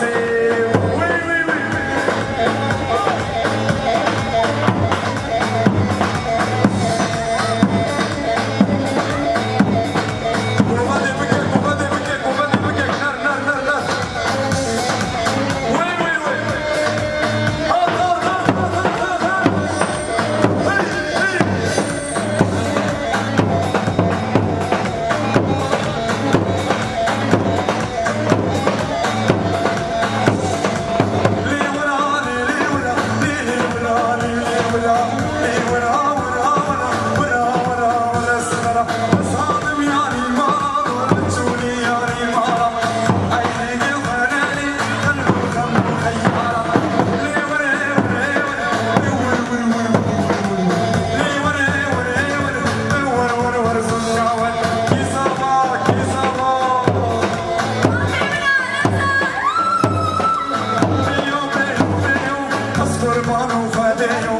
say 네.